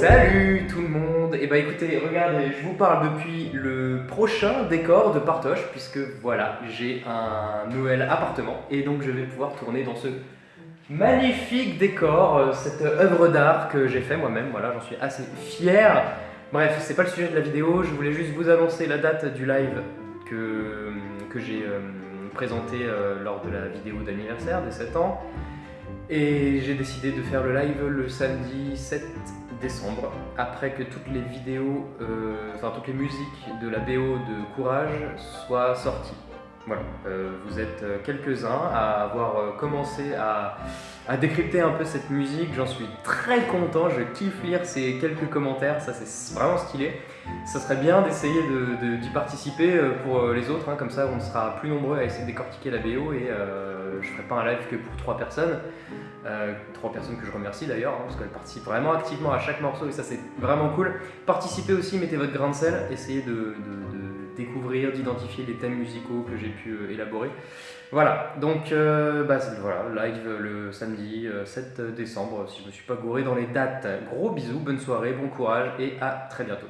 Salut tout le monde Et bah écoutez, regardez, je vous parle depuis le prochain décor de Partoche puisque voilà, j'ai un nouvel appartement et donc je vais pouvoir tourner dans ce magnifique décor, euh, cette œuvre d'art que j'ai fait moi-même, voilà, j'en suis assez fier. Bref, c'est pas le sujet de la vidéo, je voulais juste vous annoncer la date du live que, que j'ai euh, présenté euh, lors de la vidéo d'anniversaire des 7 ans. Et j'ai décidé de faire le live le samedi 7 décembre, après que toutes les vidéos, euh, enfin toutes les musiques de la BO de Courage soient sorties. Voilà, euh, vous êtes quelques-uns à avoir euh, commencé à, décrypter un peu cette musique, j'en suis très content, je kiffe lire ces quelques commentaires, ça c'est vraiment stylé. Ça serait bien d'essayer d'y participer pour les autres, hein, comme ça on sera plus nombreux à essayer de décortiquer la BO et euh, je ferai pas un live que pour trois personnes, euh, trois personnes que je remercie d'ailleurs, hein, parce qu'elles participent vraiment activement à chaque morceau et ça c'est vraiment cool. Participez aussi, mettez votre grain de sel, essayez de, découvrir, d'identifier les thèmes musicaux que j'ai pu euh, élaborer. Voilà, donc bah, voilà, live le samedi 7 décembre, si je ne me suis pas gouré dans les dates. Gros bisous, bonne soirée, bon courage et à très bientôt.